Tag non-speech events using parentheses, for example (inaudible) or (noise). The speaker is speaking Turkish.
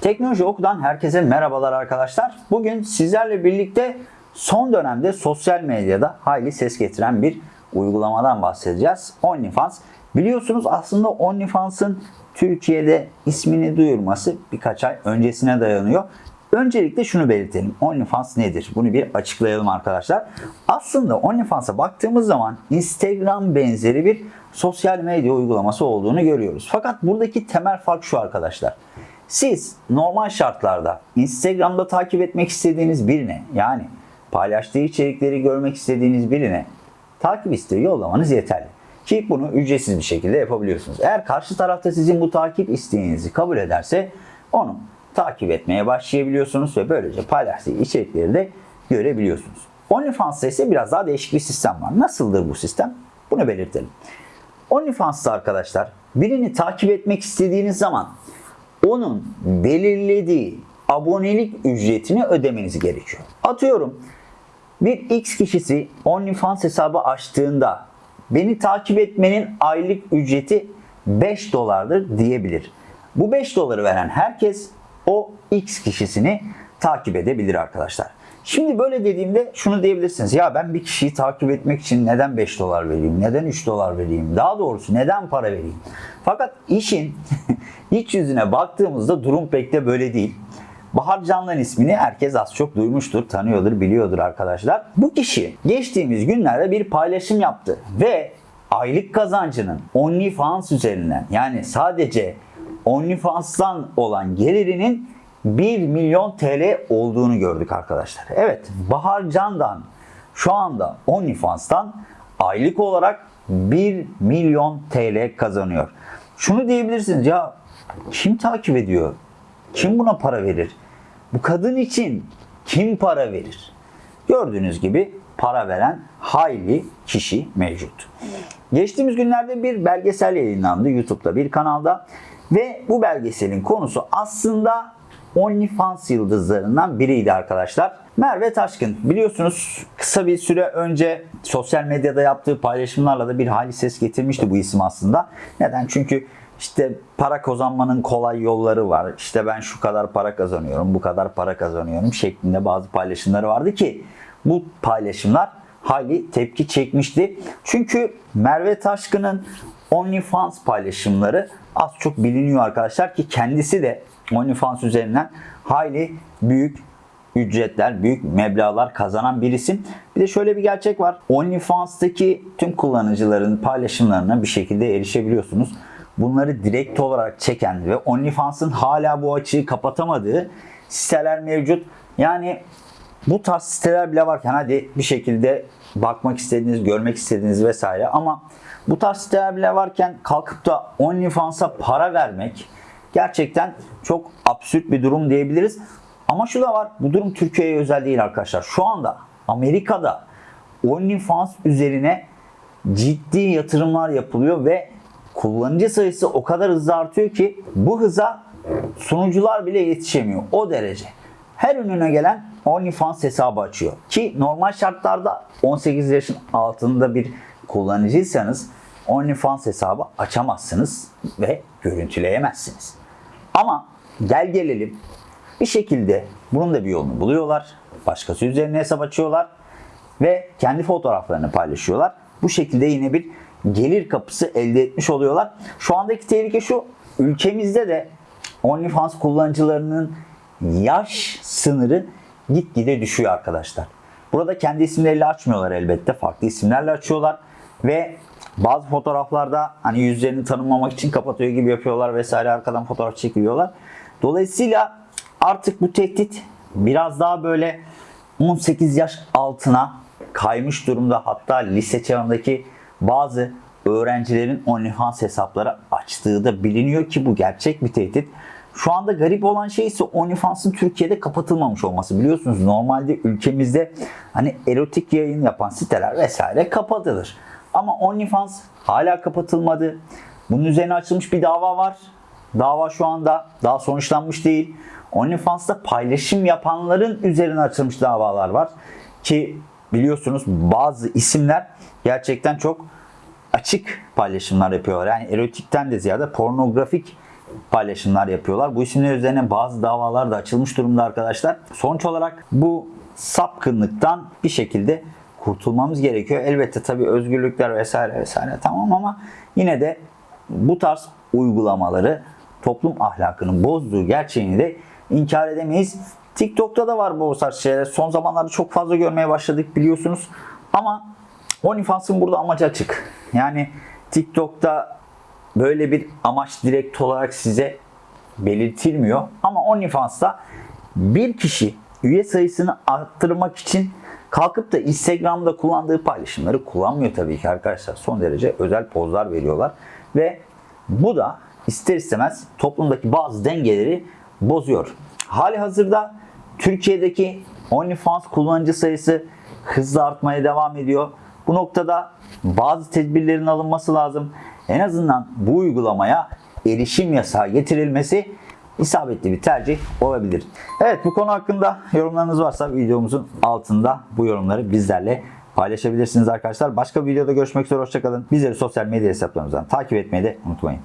Teknoloji Oku'dan herkese merhabalar arkadaşlar. Bugün sizlerle birlikte son dönemde sosyal medyada hayli ses getiren bir uygulamadan bahsedeceğiz. OnlyFans. Biliyorsunuz aslında OnlyFans'ın Türkiye'de ismini duyurması birkaç ay öncesine dayanıyor. Öncelikle şunu belirtelim. OnlyFans nedir? Bunu bir açıklayalım arkadaşlar. Aslında OnlyFans'a baktığımız zaman Instagram benzeri bir sosyal medya uygulaması olduğunu görüyoruz. Fakat buradaki temel fark şu arkadaşlar. Siz normal şartlarda Instagram'da takip etmek istediğiniz birine yani paylaştığı içerikleri görmek istediğiniz birine takip isteği yollamanız yeterli. Ki bunu ücretsiz bir şekilde yapabiliyorsunuz. Eğer karşı tarafta sizin bu takip isteğinizi kabul ederse onu takip etmeye başlayabiliyorsunuz ve böylece paylaştığı içerikleri de görebiliyorsunuz. OnlyFans'ta ise biraz daha değişik bir sistem var. Nasıldır bu sistem? Bunu belirtelim. OnlyFans'ta arkadaşlar birini takip etmek istediğiniz zaman onun belirlediği abonelik ücretini ödemeniz gerekiyor. Atıyorum bir X kişisi OnlyFans hesabı açtığında beni takip etmenin aylık ücreti 5 dolardır diyebilir. Bu 5 doları veren herkes o X kişisini takip edebilir arkadaşlar. Şimdi böyle dediğimde şunu diyebilirsiniz. Ya ben bir kişiyi takip etmek için neden 5 dolar vereyim? Neden 3 dolar vereyim? Daha doğrusu neden para vereyim? Fakat işin (laughs) iç yüzüne baktığımızda durum pek de böyle değil. Bahar Canlan ismini herkes az çok duymuştur, tanıyordur, biliyordur arkadaşlar. Bu kişi geçtiğimiz günlerde bir paylaşım yaptı ve aylık kazancının OnlyFans üzerinden yani sadece OnlyFans'tan olan gelirinin 1 milyon TL olduğunu gördük arkadaşlar. Evet Bahar Can'dan şu anda OnlyFans'tan aylık olarak 1 milyon TL kazanıyor. Şunu diyebilirsiniz ya kim takip ediyor? Kim buna para verir? Bu kadın için kim para verir? Gördüğünüz gibi para veren hayli kişi mevcut. Geçtiğimiz günlerde bir belgesel yayınlandı YouTube'da bir kanalda ve bu belgeselin konusu aslında OnlyFans yıldızlarından biriydi arkadaşlar. Merve Taşkın biliyorsunuz kısa bir süre önce sosyal medyada yaptığı paylaşımlarla da bir hali ses getirmişti bu isim aslında. Neden? Çünkü işte para kazanmanın kolay yolları var. İşte ben şu kadar para kazanıyorum, bu kadar para kazanıyorum şeklinde bazı paylaşımları vardı ki bu paylaşımlar hali tepki çekmişti. Çünkü Merve Taşkın'ın OnlyFans paylaşımları az çok biliniyor arkadaşlar ki kendisi de OnlyFans üzerinden hayli büyük ücretler, büyük meblağlar kazanan bir isim. Bir de şöyle bir gerçek var. OnlyFans'taki tüm kullanıcıların paylaşımlarına bir şekilde erişebiliyorsunuz. Bunları direkt olarak çeken ve OnlyFans'ın hala bu açığı kapatamadığı siteler mevcut. Yani bu tarz siteler bile varken hadi bir şekilde bakmak istediğiniz, görmek istediğiniz vesaire ama bu tarz siteler bile varken kalkıp da OnlyFans'a para vermek gerçekten çok absürt bir durum diyebiliriz. Ama şu da var, bu durum Türkiye'ye özel değil arkadaşlar. Şu anda Amerika'da OnlyFans üzerine ciddi yatırımlar yapılıyor ve kullanıcı sayısı o kadar hızlı artıyor ki bu hıza sunucular bile yetişemiyor. O derece. Her önüne gelen OnlyFans hesabı açıyor. Ki normal şartlarda 18 yaşın altında bir kullanıcıysanız OnlyFans hesabı açamazsınız ve görüntüleyemezsiniz. Ama gel gelelim bir şekilde bunun da bir yolunu buluyorlar. Başkası üzerine hesap açıyorlar ve kendi fotoğraflarını paylaşıyorlar. Bu şekilde yine bir gelir kapısı elde etmiş oluyorlar. Şu andaki tehlike şu. Ülkemizde de OnlyFans kullanıcılarının yaş sınırı gitgide düşüyor arkadaşlar. Burada kendi isimleriyle açmıyorlar elbette. Farklı isimlerle açıyorlar ve bazı fotoğraflarda hani yüzlerini tanımlamak için kapatıyor gibi yapıyorlar vesaire arkadan fotoğraf çekiliyorlar. Dolayısıyla artık bu tehdit biraz daha böyle 18 yaş altına kaymış durumda. Hatta lise çağındaki bazı öğrencilerin OnlyFans hesapları açtığı da biliniyor ki bu gerçek bir tehdit. Şu anda garip olan şey ise OnlyFans'ın Türkiye'de kapatılmamış olması. Biliyorsunuz normalde ülkemizde hani erotik yayın yapan siteler vesaire kapatılır. Ama OnlyFans hala kapatılmadı. Bunun üzerine açılmış bir dava var. Dava şu anda daha sonuçlanmış değil. OnlyFans'ta paylaşım yapanların üzerine açılmış davalar var. Ki biliyorsunuz bazı isimler gerçekten çok açık paylaşımlar yapıyorlar. Yani erotikten de ziyade pornografik paylaşımlar yapıyorlar. Bu isimler üzerine bazı davalar da açılmış durumda arkadaşlar. Sonuç olarak bu sapkınlıktan bir şekilde kurtulmamız gerekiyor. Elbette tabii özgürlükler vesaire vesaire tamam ama yine de bu tarz uygulamaları toplum ahlakını bozduğu gerçeğini de inkar edemeyiz. TikTok'ta da var bu tarz şeyler. Son zamanlarda çok fazla görmeye başladık biliyorsunuz. Ama OnlyFans'ın burada amacı açık. Yani TikTok'ta böyle bir amaç direkt olarak size belirtilmiyor. Ama OnlyFans'ta bir kişi üye sayısını arttırmak için kalkıp da Instagram'da kullandığı paylaşımları kullanmıyor tabii ki arkadaşlar. Son derece özel pozlar veriyorlar. Ve bu da ister istemez toplumdaki bazı dengeleri bozuyor. Hali hazırda Türkiye'deki OnlyFans kullanıcı sayısı hızla artmaya devam ediyor. Bu noktada bazı tedbirlerin alınması lazım. En azından bu uygulamaya erişim yasağı getirilmesi isabetli bir tercih olabilir. Evet bu konu hakkında yorumlarınız varsa videomuzun altında bu yorumları bizlerle paylaşabilirsiniz arkadaşlar. Başka bir videoda görüşmek üzere hoşçakalın. Bizleri sosyal medya hesaplarımızdan takip etmeyi de unutmayın.